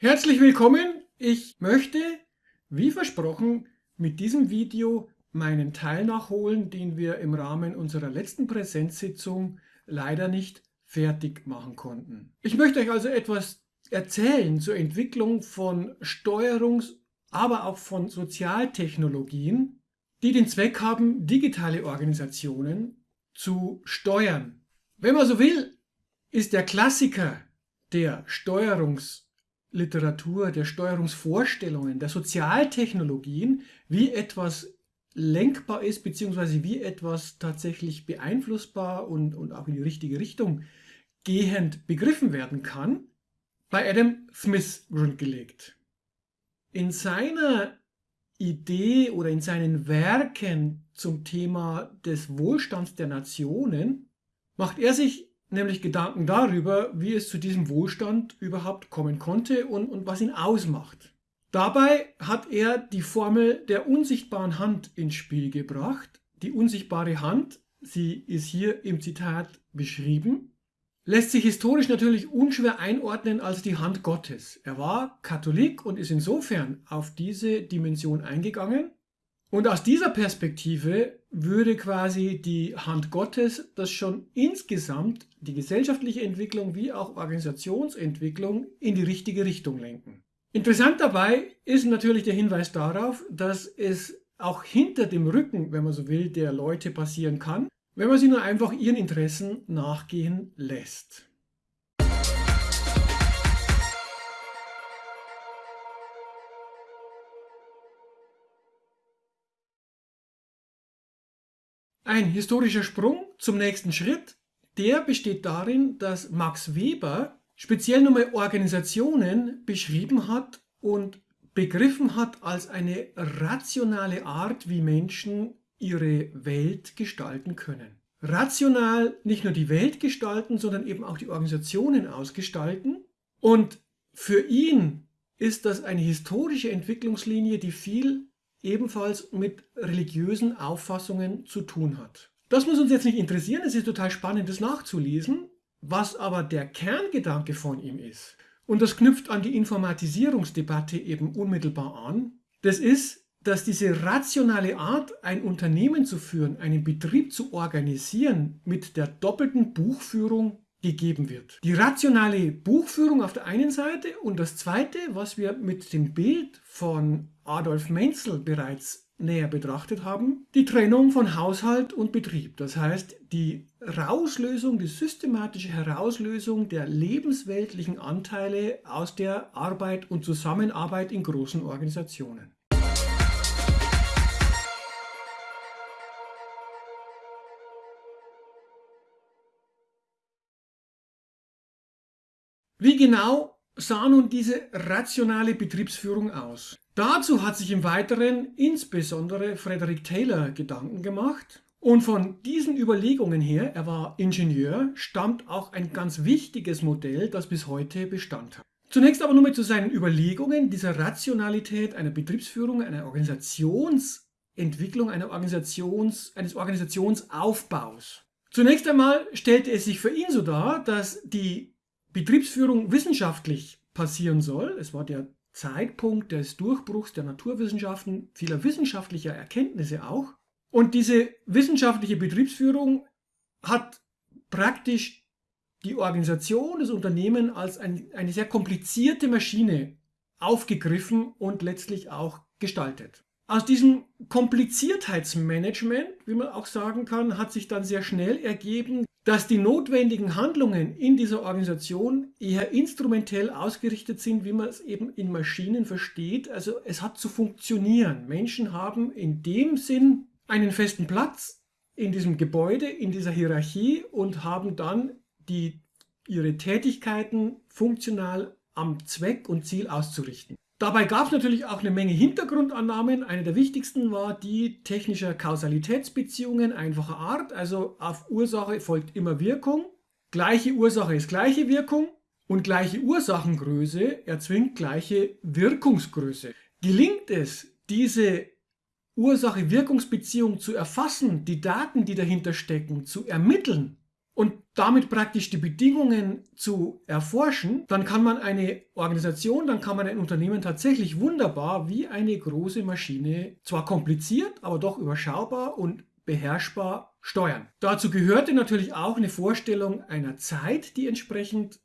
Herzlich willkommen! Ich möchte, wie versprochen, mit diesem Video meinen Teil nachholen, den wir im Rahmen unserer letzten Präsenzsitzung leider nicht fertig machen konnten. Ich möchte euch also etwas erzählen zur Entwicklung von Steuerungs-, aber auch von Sozialtechnologien, die den Zweck haben, digitale Organisationen zu steuern. Wenn man so will, ist der Klassiker der Steuerungs- Literatur, der Steuerungsvorstellungen, der Sozialtechnologien, wie etwas lenkbar ist, beziehungsweise wie etwas tatsächlich beeinflussbar und, und auch in die richtige Richtung gehend begriffen werden kann, bei Adam Smith grundgelegt. In seiner Idee oder in seinen Werken zum Thema des Wohlstands der Nationen macht er sich nämlich Gedanken darüber, wie es zu diesem Wohlstand überhaupt kommen konnte und, und was ihn ausmacht. Dabei hat er die Formel der unsichtbaren Hand ins Spiel gebracht. Die unsichtbare Hand, sie ist hier im Zitat beschrieben, lässt sich historisch natürlich unschwer einordnen als die Hand Gottes. Er war Katholik und ist insofern auf diese Dimension eingegangen, und aus dieser Perspektive würde quasi die Hand Gottes das schon insgesamt die gesellschaftliche Entwicklung wie auch Organisationsentwicklung in die richtige Richtung lenken. Interessant dabei ist natürlich der Hinweis darauf, dass es auch hinter dem Rücken, wenn man so will, der Leute passieren kann, wenn man sie nur einfach ihren Interessen nachgehen lässt. Ein historischer Sprung zum nächsten Schritt, der besteht darin, dass Max Weber speziell nochmal Organisationen beschrieben hat und begriffen hat als eine rationale Art, wie Menschen ihre Welt gestalten können. Rational nicht nur die Welt gestalten, sondern eben auch die Organisationen ausgestalten. Und für ihn ist das eine historische Entwicklungslinie, die viel ebenfalls mit religiösen Auffassungen zu tun hat. Das muss uns jetzt nicht interessieren, es ist total spannend, das nachzulesen. Was aber der Kerngedanke von ihm ist, und das knüpft an die Informatisierungsdebatte eben unmittelbar an, das ist, dass diese rationale Art, ein Unternehmen zu führen, einen Betrieb zu organisieren, mit der doppelten Buchführung gegeben wird. Die rationale Buchführung auf der einen Seite und das zweite, was wir mit dem Bild von Adolf Menzel bereits näher betrachtet haben, die Trennung von Haushalt und Betrieb. Das heißt, die Rauslösung, die systematische Herauslösung der lebensweltlichen Anteile aus der Arbeit und Zusammenarbeit in großen Organisationen. Wie genau sah nun diese rationale Betriebsführung aus? Dazu hat sich im Weiteren insbesondere Frederick Taylor Gedanken gemacht und von diesen Überlegungen her, er war Ingenieur, stammt auch ein ganz wichtiges Modell, das bis heute Bestand hat. Zunächst aber nur mal zu seinen Überlegungen dieser Rationalität einer Betriebsführung, einer Organisationsentwicklung, einer Organisations, eines Organisationsaufbaus. Zunächst einmal stellte es sich für ihn so dar, dass die Betriebsführung wissenschaftlich passieren soll. Es war der Zeitpunkt des Durchbruchs der Naturwissenschaften, vieler wissenschaftlicher Erkenntnisse auch. Und diese wissenschaftliche Betriebsführung hat praktisch die Organisation des Unternehmens als ein, eine sehr komplizierte Maschine aufgegriffen und letztlich auch gestaltet. Aus diesem Kompliziertheitsmanagement, wie man auch sagen kann, hat sich dann sehr schnell ergeben, dass die notwendigen Handlungen in dieser Organisation eher instrumentell ausgerichtet sind, wie man es eben in Maschinen versteht. Also es hat zu funktionieren. Menschen haben in dem Sinn einen festen Platz in diesem Gebäude, in dieser Hierarchie und haben dann die, ihre Tätigkeiten funktional am Zweck und Ziel auszurichten. Dabei gab es natürlich auch eine Menge Hintergrundannahmen. Eine der wichtigsten war die technischer Kausalitätsbeziehungen einfacher Art. Also auf Ursache folgt immer Wirkung. Gleiche Ursache ist gleiche Wirkung. Und gleiche Ursachengröße erzwingt gleiche Wirkungsgröße. Gelingt es, diese Ursache-Wirkungsbeziehung zu erfassen, die Daten, die dahinter stecken, zu ermitteln und damit praktisch die Bedingungen zu erforschen, dann kann man eine Organisation, dann kann man ein Unternehmen tatsächlich wunderbar wie eine große Maschine, zwar kompliziert, aber doch überschaubar und beherrschbar steuern. Dazu gehörte natürlich auch eine Vorstellung einer Zeit, die entsprechend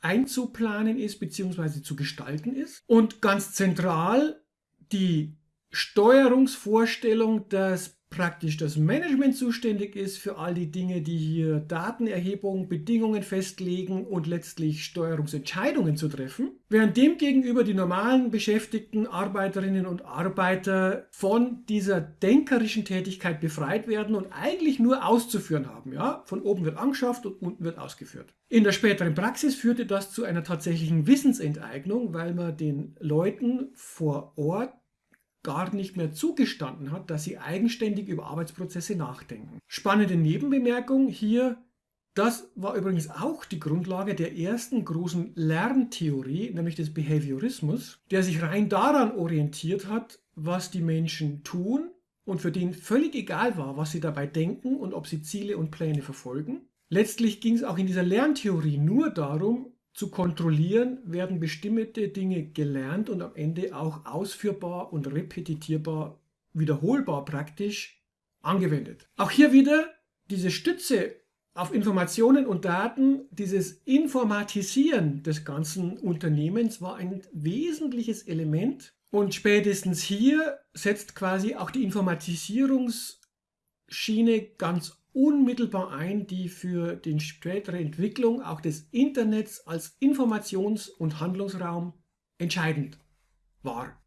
einzuplanen ist bzw. zu gestalten ist. Und ganz zentral die Steuerungsvorstellung, dass praktisch das Management zuständig ist für all die Dinge, die hier Datenerhebung, Bedingungen festlegen und letztlich Steuerungsentscheidungen zu treffen, während demgegenüber die normalen beschäftigten Arbeiterinnen und Arbeiter von dieser denkerischen Tätigkeit befreit werden und eigentlich nur auszuführen haben. Ja? Von oben wird angeschafft und unten wird ausgeführt. In der späteren Praxis führte das zu einer tatsächlichen Wissensenteignung, weil man den Leuten vor Ort gar nicht mehr zugestanden hat, dass sie eigenständig über Arbeitsprozesse nachdenken. Spannende Nebenbemerkung hier, das war übrigens auch die Grundlage der ersten großen Lerntheorie, nämlich des Behaviorismus, der sich rein daran orientiert hat, was die Menschen tun und für den völlig egal war, was sie dabei denken und ob sie Ziele und Pläne verfolgen. Letztlich ging es auch in dieser Lerntheorie nur darum, zu kontrollieren, werden bestimmte Dinge gelernt und am Ende auch ausführbar und repetitierbar, wiederholbar praktisch angewendet. Auch hier wieder diese Stütze auf Informationen und Daten, dieses Informatisieren des ganzen Unternehmens war ein wesentliches Element und spätestens hier setzt quasi auch die Informatisierungsschiene ganz unmittelbar ein, die für die spätere Entwicklung auch des Internets als Informations- und Handlungsraum entscheidend war.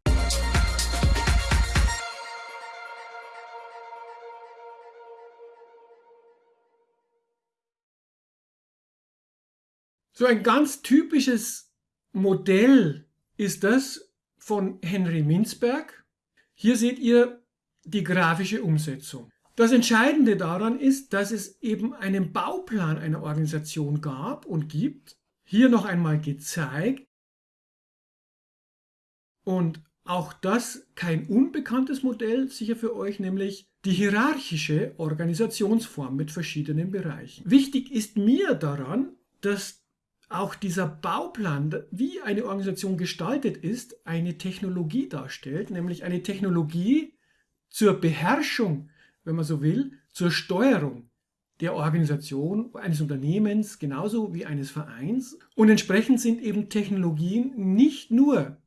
So ein ganz typisches Modell ist das von Henry Minzberg. Hier seht ihr die grafische Umsetzung. Das Entscheidende daran ist, dass es eben einen Bauplan einer Organisation gab und gibt. Hier noch einmal gezeigt. Und auch das kein unbekanntes Modell, sicher für euch, nämlich die hierarchische Organisationsform mit verschiedenen Bereichen. Wichtig ist mir daran, dass auch dieser Bauplan, wie eine Organisation gestaltet ist, eine Technologie darstellt, nämlich eine Technologie zur Beherrschung wenn man so will, zur Steuerung der Organisation eines Unternehmens genauso wie eines Vereins. Und entsprechend sind eben Technologien nicht nur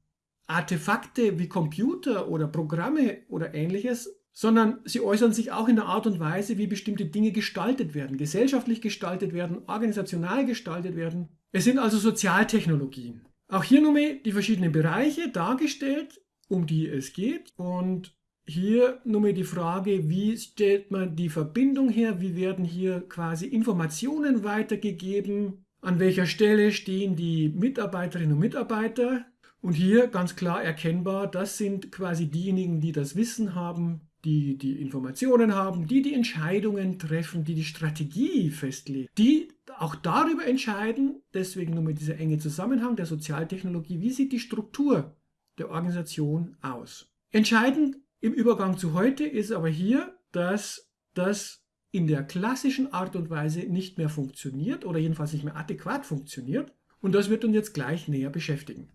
Artefakte wie Computer oder Programme oder ähnliches, sondern sie äußern sich auch in der Art und Weise, wie bestimmte Dinge gestaltet werden, gesellschaftlich gestaltet werden, organisational gestaltet werden. Es sind also Sozialtechnologien. Auch hier nochmal die verschiedenen Bereiche dargestellt, um die es geht. Und hier nur mal die Frage, wie stellt man die Verbindung her? Wie werden hier quasi Informationen weitergegeben? An welcher Stelle stehen die Mitarbeiterinnen und Mitarbeiter? Und hier ganz klar erkennbar, das sind quasi diejenigen, die das Wissen haben, die die Informationen haben, die die Entscheidungen treffen, die die Strategie festlegen, die auch darüber entscheiden, deswegen nur mit dieser enge Zusammenhang der Sozialtechnologie, wie sieht die Struktur der Organisation aus. Entscheidend im Übergang zu heute ist aber hier, dass das in der klassischen Art und Weise nicht mehr funktioniert oder jedenfalls nicht mehr adäquat funktioniert. Und das wird uns jetzt gleich näher beschäftigen.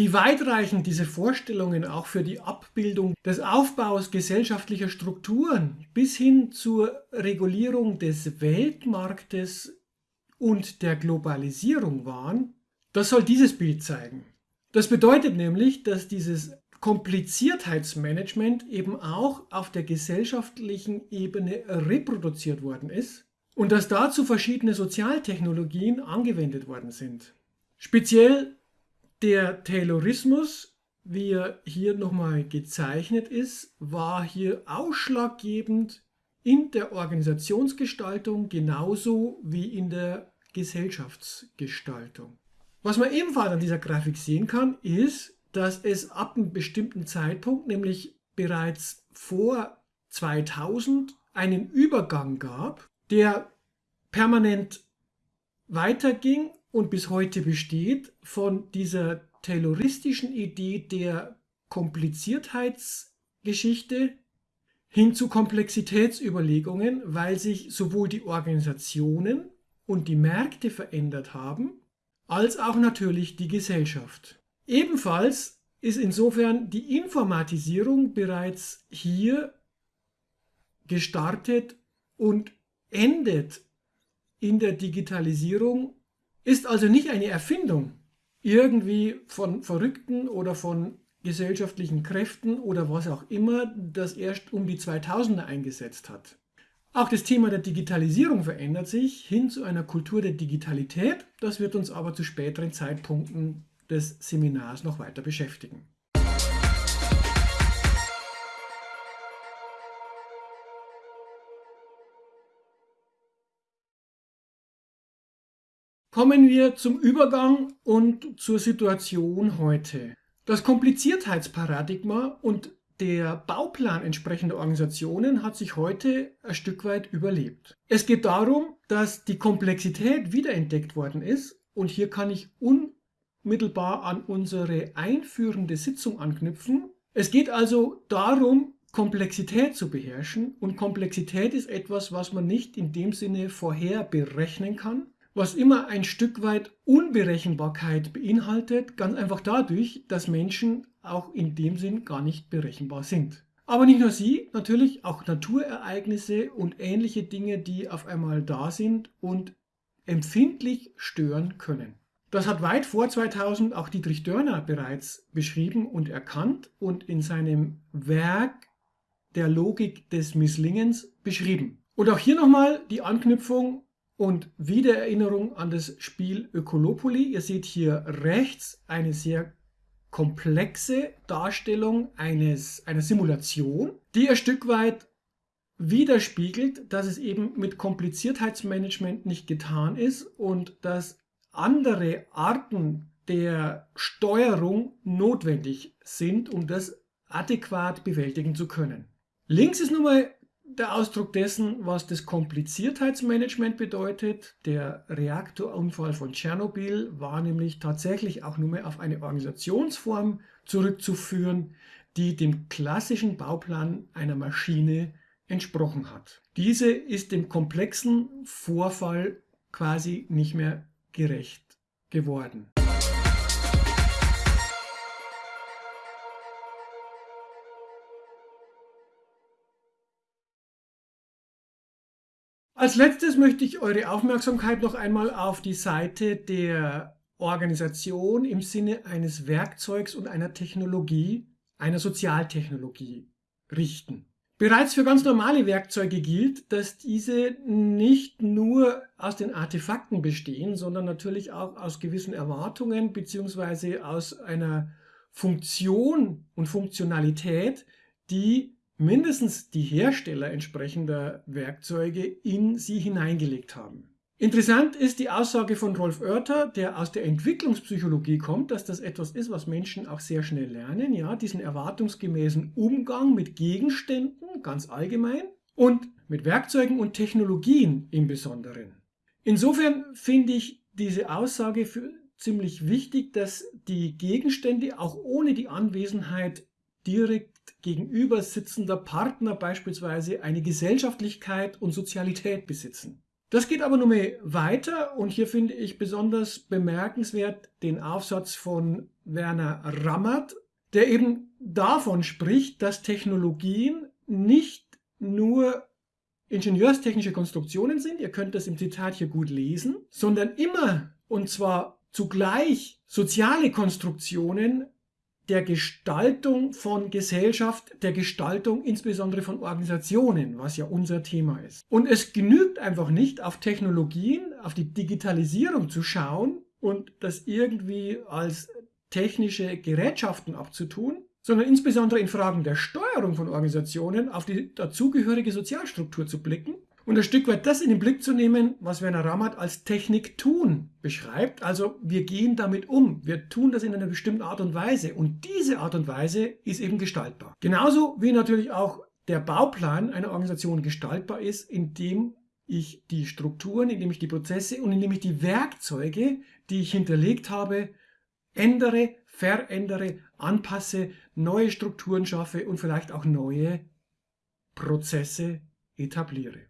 Wie weitreichend diese Vorstellungen auch für die Abbildung des Aufbaus gesellschaftlicher Strukturen bis hin zur Regulierung des Weltmarktes und der Globalisierung waren, das soll dieses Bild zeigen. Das bedeutet nämlich, dass dieses Kompliziertheitsmanagement eben auch auf der gesellschaftlichen Ebene reproduziert worden ist und dass dazu verschiedene Sozialtechnologien angewendet worden sind. Speziell der Taylorismus, wie er hier nochmal gezeichnet ist, war hier ausschlaggebend in der Organisationsgestaltung genauso wie in der Gesellschaftsgestaltung. Was man ebenfalls an dieser Grafik sehen kann, ist, dass es ab einem bestimmten Zeitpunkt, nämlich bereits vor 2000, einen Übergang gab, der permanent weiterging und bis heute besteht von dieser tayloristischen Idee der Kompliziertheitsgeschichte hin zu Komplexitätsüberlegungen, weil sich sowohl die Organisationen und die Märkte verändert haben, als auch natürlich die Gesellschaft. Ebenfalls ist insofern die Informatisierung bereits hier gestartet und endet in der Digitalisierung, ist also nicht eine Erfindung irgendwie von Verrückten oder von gesellschaftlichen Kräften oder was auch immer, das erst um die 2000er eingesetzt hat. Auch das Thema der Digitalisierung verändert sich hin zu einer Kultur der Digitalität. Das wird uns aber zu späteren Zeitpunkten des Seminars noch weiter beschäftigen. Kommen wir zum Übergang und zur Situation heute. Das Kompliziertheitsparadigma und der Bauplan entsprechender Organisationen hat sich heute ein Stück weit überlebt. Es geht darum, dass die Komplexität wiederentdeckt worden ist und hier kann ich unmittelbar an unsere einführende Sitzung anknüpfen. Es geht also darum, Komplexität zu beherrschen und Komplexität ist etwas, was man nicht in dem Sinne vorher berechnen kann, was immer ein Stück weit Unberechenbarkeit beinhaltet, ganz einfach dadurch, dass Menschen auch in dem Sinn gar nicht berechenbar sind. Aber nicht nur sie, natürlich auch Naturereignisse und ähnliche Dinge, die auf einmal da sind und empfindlich stören können. Das hat weit vor 2000 auch Dietrich Dörner bereits beschrieben und erkannt und in seinem Werk der Logik des Misslingens beschrieben. Und auch hier nochmal die Anknüpfung und Wiedererinnerung an das Spiel Ökolopoli. Ihr seht hier rechts eine sehr komplexe Darstellung eines, einer Simulation, die ein Stück weit widerspiegelt, dass es eben mit Kompliziertheitsmanagement nicht getan ist und dass andere Arten der Steuerung notwendig sind, um das adäquat bewältigen zu können. Links ist nun mal der Ausdruck dessen, was das Kompliziertheitsmanagement bedeutet. Der Reaktorunfall von Tschernobyl war nämlich tatsächlich auch nur mehr auf eine Organisationsform zurückzuführen, die dem klassischen Bauplan einer Maschine entsprochen hat. Diese ist dem komplexen Vorfall quasi nicht mehr gerecht geworden. Als letztes möchte ich eure Aufmerksamkeit noch einmal auf die Seite der Organisation im Sinne eines Werkzeugs und einer Technologie, einer Sozialtechnologie richten. Bereits für ganz normale Werkzeuge gilt, dass diese nicht nur aus den Artefakten bestehen, sondern natürlich auch aus gewissen Erwartungen bzw. aus einer Funktion und Funktionalität, die mindestens die Hersteller entsprechender Werkzeuge in sie hineingelegt haben. Interessant ist die Aussage von Rolf Oerter, der aus der Entwicklungspsychologie kommt, dass das etwas ist, was Menschen auch sehr schnell lernen, ja, diesen erwartungsgemäßen Umgang mit Gegenständen ganz allgemein und mit Werkzeugen und Technologien im Besonderen. Insofern finde ich diese Aussage für ziemlich wichtig, dass die Gegenstände auch ohne die Anwesenheit direkt gegenüber sitzender Partner beispielsweise eine Gesellschaftlichkeit und Sozialität besitzen. Das geht aber nur mehr weiter und hier finde ich besonders bemerkenswert den Aufsatz von Werner Rammert, der eben davon spricht, dass Technologien nicht nur ingenieurstechnische Konstruktionen sind, ihr könnt das im Zitat hier gut lesen, sondern immer und zwar zugleich soziale Konstruktionen der Gestaltung von Gesellschaft, der Gestaltung insbesondere von Organisationen, was ja unser Thema ist. Und es genügt einfach nicht, auf Technologien, auf die Digitalisierung zu schauen und das irgendwie als technische Gerätschaften abzutun, sondern insbesondere in Fragen der Steuerung von Organisationen auf die dazugehörige Sozialstruktur zu blicken und ein Stück weit das in den Blick zu nehmen, was Werner Rammert als Technik tun beschreibt. Also wir gehen damit um, wir tun das in einer bestimmten Art und Weise und diese Art und Weise ist eben gestaltbar. Genauso wie natürlich auch der Bauplan einer Organisation gestaltbar ist, indem ich die Strukturen, indem ich die Prozesse und indem ich die Werkzeuge, die ich hinterlegt habe, ändere, verändere, anpasse, neue Strukturen schaffe und vielleicht auch neue Prozesse etabliere.